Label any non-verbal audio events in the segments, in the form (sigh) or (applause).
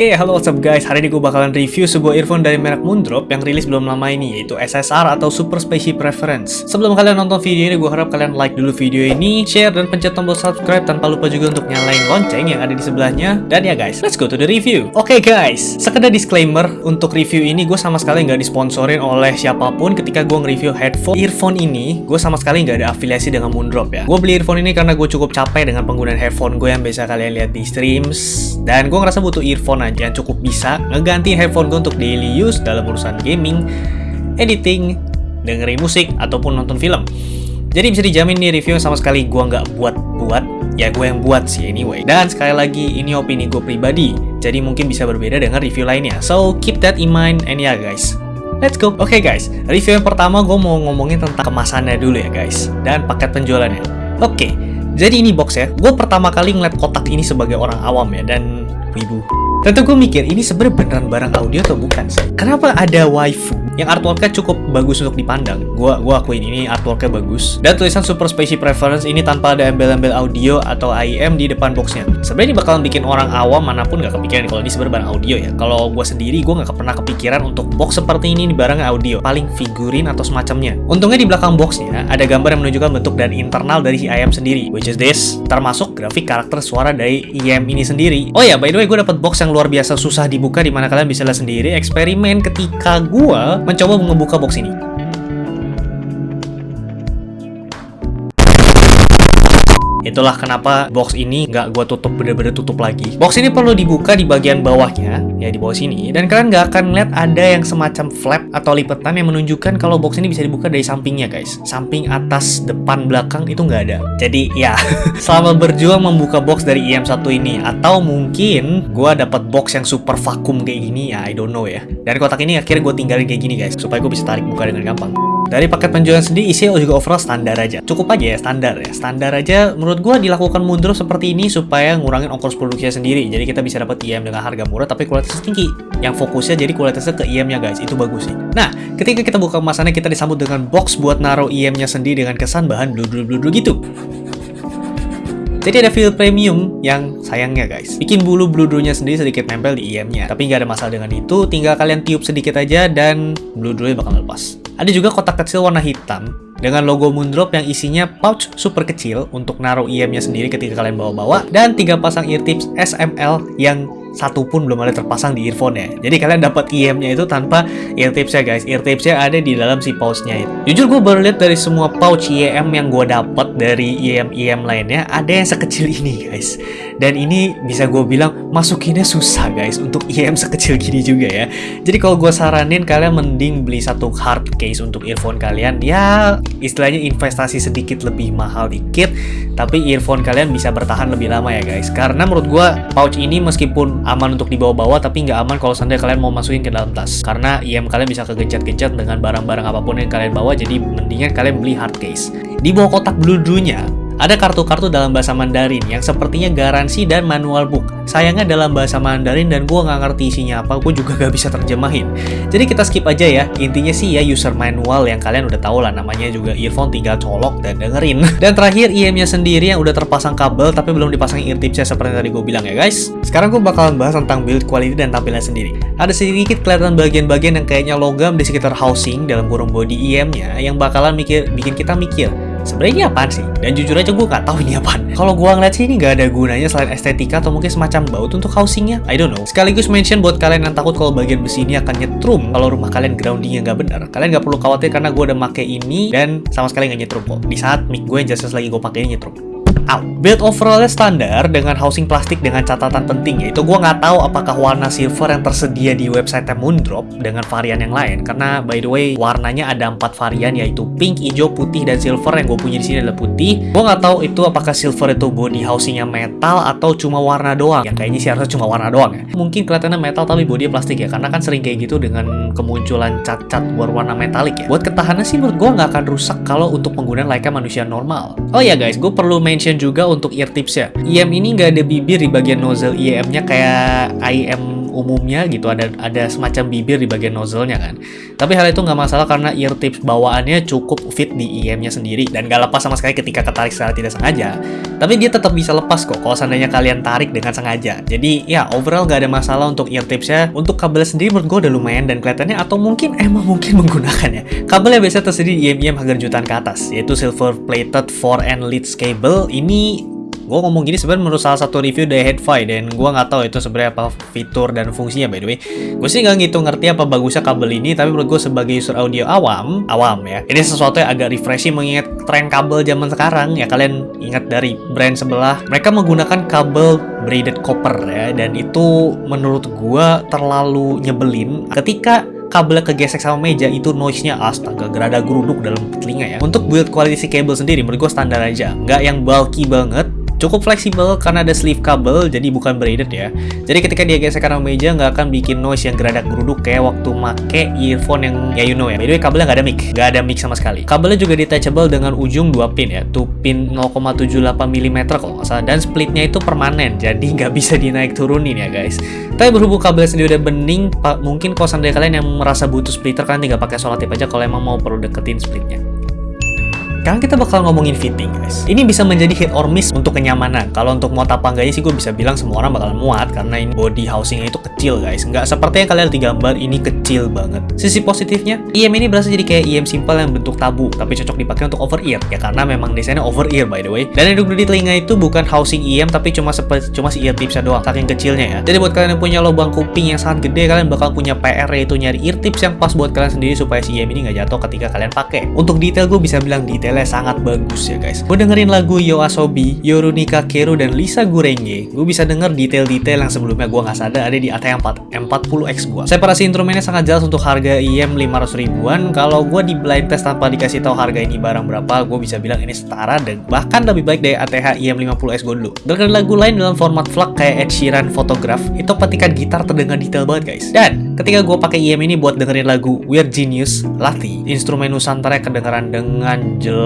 Oke, okay, halo what's up guys, hari ini gue bakalan review sebuah earphone dari merek Moondrop yang rilis belum lama ini, yaitu SSR atau Super Spaceship Reference. Sebelum kalian nonton video ini, gue harap kalian like dulu video ini, share, dan pencet tombol subscribe tanpa lupa juga untuk nyalain lonceng yang ada di sebelahnya. Dan ya guys, let's go to the review. Oke okay, guys, sekedar disclaimer, untuk review ini gue sama sekali nggak disponsorin oleh siapa pun ketika gue nge-review headphone. Earphone ini, gue sama sekali nggak ada afiliasi dengan Moondrop ya. Gue beli earphone ini karena gue cukup capek dengan penggunaan headphone gue yang biasa kalian lihat di streams, dan gue ngerasa butuh earphone aja yang cukup bisa ngeganti headphone gue untuk daily use dalam urusan gaming, editing, dengerin musik, ataupun nonton film. Jadi bisa dijamin nih review sama sekali gue nggak buat-buat, ya gue yang buat sih anyway. Dan sekali lagi ini opini gue pribadi, jadi mungkin bisa berbeda dengan review lainnya. So keep that in mind and yeah, guys. Let's go. Oke okay, guys, review yang pertama gue mau ngomongin tentang kemasannya dulu ya guys, dan paket penjualannya. Oke, okay, jadi ini box ya. Gue pertama kali ngeliat kotak ini sebagai orang awam ya, dan wibu. Tentu gue mikir, ini sebenarnya beneran barang audio atau bukan sih? Kenapa ada waifu yang artworknya cukup bagus untuk dipandang? Gua, gua akuin ini artworknya bagus. Dan tulisan Super Spaceship Reference ini tanpa ada embel-embel audio atau IEM di depan boxnya. Sebenarnya ini bakalan bikin orang awam mana pun gak kepikiran kalau ini sebenarnya audio ya. Kalau gue sendiri, gue gak pernah kepikiran untuk box seperti ini di barang audio. Paling figurin atau semacamnya. Untungnya di belakang boxnya ada gambar yang menunjukkan bentuk dan internal dari si IEM sendiri. Which is this. Termasuk grafik karakter suara dari IEM ini sendiri. Oh ya, by the way, gue dapet box yang luar biasa susah dibuka di mana kalian bisa lihat sendiri eksperimen ketika gua mencoba membuka box ini. Itulah kenapa box ini nggak gue tutup bener-bener tutup lagi. Box ini perlu dibuka di bagian bawahnya, ya di bawah sini. Dan kalian nggak akan lihat ada yang semacam flap atau lipatan yang menunjukkan kalau box ini bisa dibuka dari sampingnya guys. Samping, atas, depan, belakang itu nggak ada. Jadi ya, (laughs) selama berjuang membuka box dari IM1 ini, atau mungkin gue dapat box yang super vakum kayak gini, ya I don't know ya. Dan kotak ini akhirnya gue tinggalin kayak gini guys, supaya gue bisa tarik buka dengan gampang. Dari paket penjualan sendiri isinya juga overall standar aja. Cukup aja ya standar ya. Standar aja menurut gue dilakukan mundur seperti ini supaya ngurangin ongkos produksinya sendiri. Jadi kita bisa dapat IM dengan harga murah tapi kualitasnya tinggi. Yang fokusnya jadi kualitasnya ke IM-nya guys. Itu bagus sih. Nah, ketika kita buka kemasannya kita disambut dengan box buat naruh IM-nya sendiri dengan kesan bahan blue-blue-blue gitu. Jadi ada feel premium yang sayangnya guys. Bikin bulu bludrunya sendiri sedikit nempel di IM-nya. Tapi nggak ada masalah dengan itu, tinggal kalian tiup sedikit aja dan bludrunya bakal lepas. Ada juga kotak kecil warna hitam dengan logo Moondrop yang isinya pouch super kecil untuk naruh IM-nya sendiri ketika kalian bawa-bawa dan tiga pasang ear tips SML yang satu pun belum ada terpasang di earphone ya. Jadi kalian dapat IM-nya itu tanpa ear tipsnya guys. Ear tipsnya ada di dalam si pouch-nya itu. Jujur gue baru lihat dari semua pouch IM yang gue dapat dari IM-IM lainnya ada yang sekecil ini guys. Dan ini bisa gue bilang masukinnya susah guys untuk IM sekecil gini juga ya. Jadi kalau gue saranin kalian mending beli satu hard case untuk earphone kalian. Ya istilahnya investasi sedikit lebih mahal dikit. Tapi earphone kalian bisa bertahan lebih lama ya guys. Karena menurut gue pouch ini meskipun aman untuk dibawa-bawa tapi nggak aman kalau seandainya kalian mau masukin ke dalam tas karena IM kalian bisa kegencet-gencet dengan barang-barang apa pun yang kalian bawa jadi mendingan kalian beli hard case di bawah kotak bludunya ada kartu-kartu dalam bahasa Mandarin yang sepertinya garansi dan manual book. Sayangnya dalam bahasa Mandarin dan gue nggak ngerti isinya apa, gue juga gak bisa terjemahin. Jadi kita skip aja ya, intinya sih ya user manual yang kalian udah tahu lah namanya juga earphone tinggal colok dan dengerin. (laughs) Dan terakhir IM-nya sendiri yang udah terpasang kabel tapi belum dipasang ear tipsnya seperti tadi gue bilang ya guys. Sekarang gue bakalan bahas tentang build quality dan tampilan sendiri. Ada sedikit kelihatan bagian-bagian yang kayaknya logam di sekitar housing dalam kurung body IM-nya yang bakalan mikir bikin kita mikir sebenarnya ini apaan sih? Dan jujur aja gue gak tahu ini apaan. (laughs) Kalau gue ngeliat sih ini gak ada gunanya selain estetika atau mungkin semacam baut untuk housingnya. I don't know. Sekaligus mention buat kalian yang takut kalau bagian besi ini akan nyetrum kalau rumah kalian groundingnya gak benar. Kalian gak perlu khawatir karena gue udah make ini dan sama sekali gak nyetrum kok. Di saat mic gue yang lagi gue pakai ini nyetrum out. Build overallnya standar dengan housing plastik dengan catatan penting yaitu gue nggak tahu apakah warna silver yang tersedia di website Moondrop dengan varian yang lain karena by the way warnanya ada empat varian yaitu pink, hijau, putih dan silver yang gue punya di sini adalah putih. Gue nggak tahu itu apakah silver itu body housingnya metal atau cuma warna doang. Ya kayaknya sih harusnya cuma warna doang ya. Mungkin kelihatannya metal tapi body plastik ya karena kan sering kayak gitu dengan kemunculan cat-cat berwarna metalik ya. Buat ketahanan sih menurut gue nggak akan rusak kalau untuk penggunaan layaknya manusia normal. Oh ya guys, gue perlu mention juga untuk ear tipsnya. IM ini nggak ada bibir di bagian nozzle IM-nya kayak IM umumnya gitu ada ada semacam bibir di bagian nozzle-nya kan. Tapi hal itu nggak masalah karena ear tips bawaannya cukup fit di IM-nya sendiri dan nggak lepas sama sekali ketika ketarik secara tidak sengaja. Tapi dia tetap bisa lepas kok kalau seandainya kalian tarik dengan sengaja. Jadi ya overall nggak ada masalah untuk ear tipsnya. Untuk kabel sendiri menurut gue udah lumayan dan kelihatannya atau mungkin emang mungkin (laughs) menggunakannya. Kabelnya biasa tersedia di IM-IM harga jutaan ke atas yaitu silver plated 4 and leads cable. Ini gue ngomong gini sebenarnya menurut salah satu review dari Headfi dan gue nggak tahu itu sebenarnya apa fitur dan fungsinya by the way. Gue sih nggak gitu ngerti apa bagusnya kabel ini tapi menurut gue sebagai user audio awam awam ya ini sesuatu yang agak refreshing mengingat tren kabel zaman sekarang ya. Kalian ingat dari brand sebelah mereka menggunakan kabel braided copper ya dan itu menurut gue terlalu nyebelin ketika kabelnya kegesek sama meja itu noise-nya astaga gerada geruduk dalam telinga ya. Untuk build quality cable sendiri menurut gue standar aja. Nggak yang bulky banget Cukup fleksibel karena ada sleeve kabel, jadi bukan braided ya. Jadi ketika dia gesek karena meja, nggak akan bikin noise yang geradak geruduk kayak waktu make earphone yang ya you know ya. By the way, kabelnya nggak ada mic, nggak ada mic sama sekali. Kabelnya juga detachable dengan ujung 2 pin ya, 2 pin 0,78 mm kalau nggak salah. Dan splitnya itu permanen, jadi nggak bisa dinaik turunin ya guys. Tapi berhubung kabelnya sendiri udah bening, mungkin kalau seandainya kalian yang merasa butuh splitter, kalian tinggal pakai solar tape aja kalau emang mau perlu deketin splitnya. Sekarang kita bakal ngomongin fitting guys. Ini bisa menjadi hit or miss untuk kenyamanan. Kalau untuk muat apa enggaknya sih gue bisa bilang semua orang bakal muat karena ini body housingnya itu kecil guys. Nggak seperti yang kalian lihat di gambar ini kecil banget. Sisi positifnya, IM ini berasa jadi kayak IM simple yang bentuk tabu tapi cocok dipakai untuk over ear ya karena memang desainnya over ear by the way. Dan yang di telinga itu bukan housing IM tapi cuma seperti cuma si ear tipsnya doang saking kecilnya ya. Jadi buat kalian yang punya lubang kuping yang sangat gede kalian bakal punya PR yaitu nyari ear tips yang pas buat kalian sendiri supaya si IM ini nggak jatuh ketika kalian pakai. Untuk detail gue bisa bilang detail detailnya sangat bagus ya guys. Gue dengerin lagu Yo Asobi, Yorunika Keru, dan Lisa Gurenge. Gue bisa denger detail-detail yang sebelumnya gue nggak sadar ada di AT4 M40X gue. Separasi instrumennya sangat jelas untuk harga IM 500 ribuan. Kalau gue di blind test tanpa dikasih tahu harga ini barang berapa, gue bisa bilang ini setara dan bahkan lebih baik dari ATH IM 50X gue dulu. Dengerin lagu lain dalam format vlog kayak Ed Sheeran Photograph, itu petikan gitar terdengar detail banget guys. Dan ketika gue pakai IM ini buat dengerin lagu Weird Genius, Lati, instrumen Nusantara kedengaran dengan jelas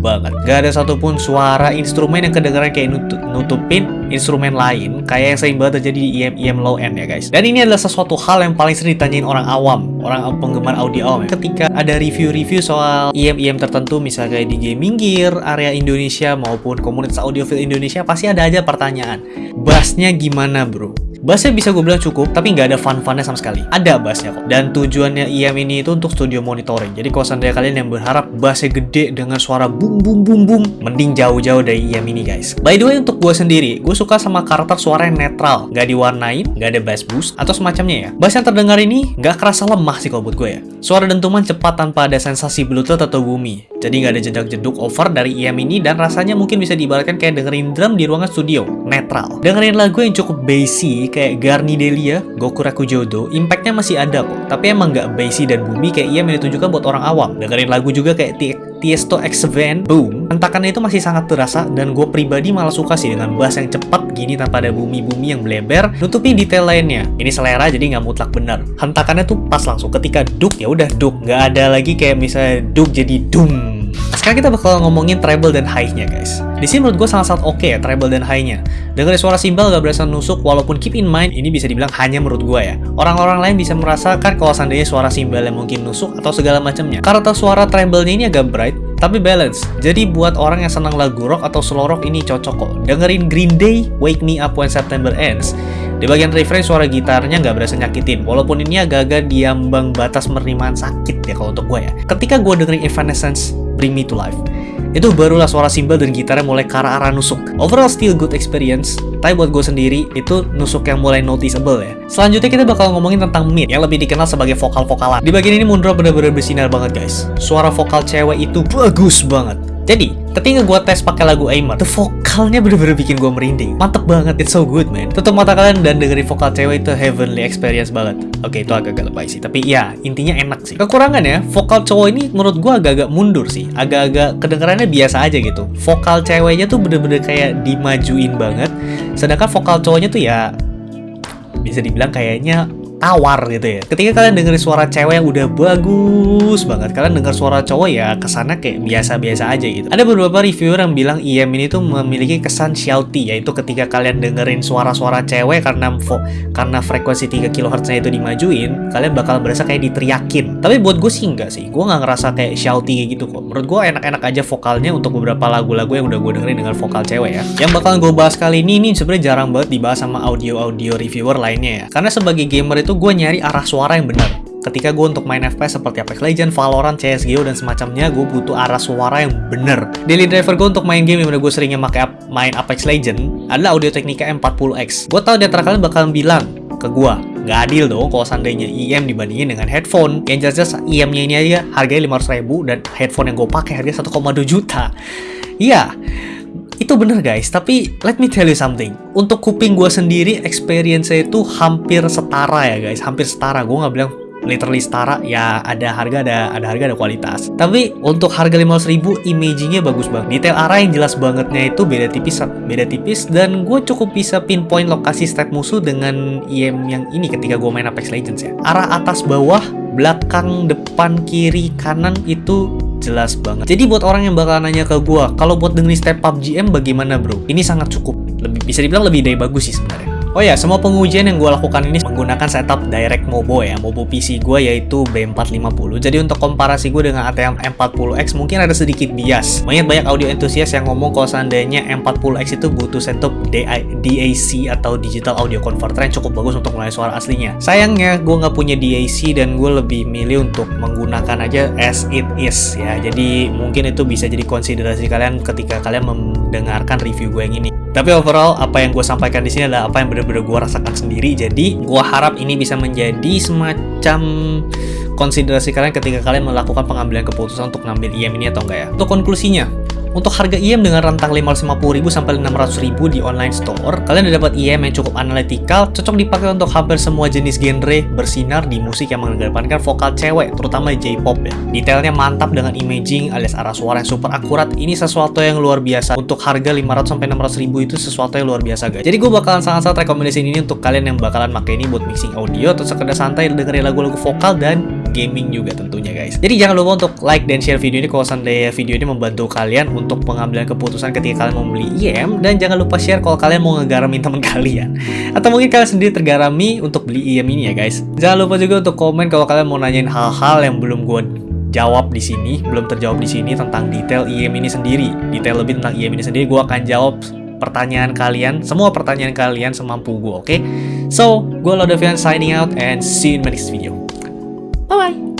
banget. Gak ada satupun suara instrumen yang kedengaran kayak nutup, nutupin instrumen lain kayak yang sering banget terjadi di IM IM low end ya guys. Dan ini adalah sesuatu hal yang paling sering ditanyain orang awam, orang penggemar audio awam. Ya. Ketika ada review-review soal IM IM tertentu misalnya di Gaming Gear, area Indonesia maupun komunitas audiophile Indonesia pasti ada aja pertanyaan. Bassnya gimana bro? Bassnya bisa gue bilang cukup, tapi nggak ada fun-funnya sama sekali. Ada bassnya kok. Dan tujuannya IM ini itu untuk studio monitoring. Jadi kalau seandainya kalian yang berharap bassnya gede dengan suara boom boom boom boom, mending jauh-jauh dari IM ini guys. By the way untuk gue sendiri, gue suka sama karakter suara yang netral, nggak diwarnain, nggak ada bass boost atau semacamnya ya. Bass yang terdengar ini nggak kerasa lemah sih kalau buat gue ya. Suara dentuman cepat tanpa ada sensasi bluetooth atau bumi. Jadi nggak ada jedak-jeduk over dari IM ini dan rasanya mungkin bisa diibaratkan kayak dengerin drum di ruangan studio, netral. Dengerin lagu yang cukup bassy kayak Garni Delia, Gokuraku Jodo, impactnya masih ada kok. Tapi emang nggak bassy dan bumi kayak ia yang ditunjukkan buat orang awam. Dengerin lagu juga kayak Tiesto X Van, Boom, hentakannya itu masih sangat terasa dan gue pribadi malah suka sih dengan bass yang cepat gini tanpa ada bumi-bumi yang bleber, nutupin detail lainnya. Ini selera jadi nggak mutlak benar. Hentakannya tuh pas langsung ketika duk ya udah duk, nggak ada lagi kayak misalnya duk jadi dum sekarang kita bakal ngomongin treble dan high-nya guys. Di sini menurut gue sangat-sangat oke okay ya treble dan high-nya. Dengerin suara simbal gak berasa nusuk walaupun keep in mind ini bisa dibilang hanya menurut gue ya. Orang-orang lain bisa merasakan kalau seandainya suara simbal yang mungkin nusuk atau segala macamnya. Karakter suara treble-nya ini agak bright tapi balance. Jadi buat orang yang senang lagu rock atau slow rock ini cocok kok. Dengerin Green Day, Wake Me Up When September Ends. Di bagian refrain suara gitarnya nggak berasa nyakitin, walaupun ini agak-agak diambang batas penerimaan sakit ya kalau untuk gue ya. Ketika gue dengerin Evanescence, Bring Me To Life. Itu barulah suara simbal dan gitarnya mulai ke arah nusuk. Overall still good experience, tapi buat gue sendiri itu nusuk yang mulai noticeable ya. Selanjutnya kita bakal ngomongin tentang mid yang lebih dikenal sebagai vokal-vokalan. Di bagian ini Mundro bener-bener bersinar banget guys. Suara vokal cewek itu bagus banget. Jadi, ketika gue tes pakai lagu Aimer, the vokalnya bener-bener bikin gue merinding. Mantep banget, it's so good man. Tutup mata kalian dan dengerin vokal cewek itu heavenly experience banget. Oke, itu agak-agak lebay sih, tapi ya intinya enak sih. Kekurangannya, vokal cowok ini menurut gue agak-agak mundur sih. Agak-agak kedengarannya biasa aja gitu. Vokal ceweknya tuh bener-bener kayak dimajuin banget. Sedangkan vokal cowoknya tuh ya bisa dibilang kayaknya tawar gitu ya. Ketika kalian dengerin suara cewek yang udah bagus banget, kalian denger suara cowok ya ke sana kayak biasa-biasa aja gitu. Ada beberapa reviewer yang bilang IM ini tuh memiliki kesan shouty, yaitu ketika kalian dengerin suara-suara cewek karena karena frekuensi 3 kHz-nya itu dimajuin, kalian bakal berasa kayak diteriakin. Tapi buat gue sih enggak sih, gue nggak ngerasa kayak shouty gitu kok. Menurut gue enak-enak aja vokalnya untuk beberapa lagu-lagu yang udah gue dengerin dengan vokal cewek ya. Yang bakal gue bahas kali ini, ini sebenarnya jarang banget dibahas sama audio-audio reviewer lainnya ya. Karena sebagai gamer itu gue nyari arah suara yang benar. Ketika gue untuk main FPS seperti Apex Legends, Valorant, CSGO, dan semacamnya, gue butuh arah suara yang bener. Daily driver gue untuk main game yang gue seringnya pakai main Apex Legends adalah Audio Technica M40X. Gue tau di antara bakal bilang ke gue, nggak adil dong kalau seandainya IM dibandingin dengan headphone. Yang jelas-jelas IM-nya ini aja harganya 500 ribu dan headphone yang gue pakai harganya 1,2 juta. Iya, itu bener guys, tapi let me tell you something. Untuk kuping gue sendiri, experience itu hampir setara ya guys, hampir setara. Gue nggak bilang literally setara. Ya ada harga ada ada harga ada kualitas. Tapi untuk harga 500 ribu imagingnya bagus banget. Detail arah yang jelas bangetnya itu beda tipis beda tipis. Dan gue cukup bisa pinpoint lokasi step musuh dengan IM yang ini ketika gue main Apex Legends ya. Arah atas bawah belakang depan kiri kanan itu jelas banget. Jadi buat orang yang bakal nanya ke gue, kalau buat dengerin step PUBG M bagaimana bro? Ini sangat cukup. Lebih bisa dibilang lebih dari bagus sih sebenarnya. Oh ya, semua pengujian yang gue lakukan ini menggunakan setup direct Mobo ya, Mobo PC gue yaitu B450. Jadi untuk komparasi gue dengan ATM M40X mungkin ada sedikit bias. Banyak banyak audio entusias yang ngomong kalau seandainya M40X itu butuh setup DAC atau Digital Audio Converter yang cukup bagus untuk mengenali suara aslinya. Sayangnya gue nggak punya DAC dan gue lebih milih untuk menggunakan aja as it is ya. Jadi mungkin itu bisa jadi konsiderasi kalian ketika kalian mendengarkan review gue yang ini. Tapi overall, apa yang gue sampaikan di sini adalah apa yang benar-benar gue rasakan sendiri. Jadi, gue harap ini bisa menjadi semacam konsiderasi kalian ketika kalian melakukan pengambilan keputusan untuk ngambil IM ini atau enggak ya. Untuk konklusinya, untuk harga IM dengan rentang 550.000 sampai 600.000 di online store, kalian udah dapat IM yang cukup analytical, cocok dipakai untuk hampir semua jenis genre bersinar di musik yang mengedepankan vokal cewek, terutama J-pop ya. Detailnya mantap dengan imaging alias arah suara yang super akurat. Ini sesuatu yang luar biasa. Untuk harga 500 sampai 600.000 itu sesuatu yang luar biasa guys. Jadi gue bakalan sangat-sangat rekomendasi ini untuk kalian yang bakalan pakai ini buat mixing audio atau sekedar santai dengerin lagu-lagu vokal dan gaming juga tentunya guys. Jadi jangan lupa untuk like dan share video ini kalau seandainya video ini membantu kalian untuk pengambilan keputusan ketika kalian mau beli IM dan jangan lupa share kalau kalian mau ngegaramin (laughs) teman kalian atau mungkin kalian sendiri tergarami untuk beli IM ini ya guys. Jangan lupa juga untuk komen kalau kalian mau nanyain hal-hal yang belum gue jawab di sini, belum terjawab di sini tentang detail IM ini sendiri. Detail lebih tentang IM ini sendiri gue akan jawab pertanyaan kalian, semua pertanyaan kalian semampu gue, oke? Okay? So, gue Lodavian signing out and see you in my next video. Bye-bye.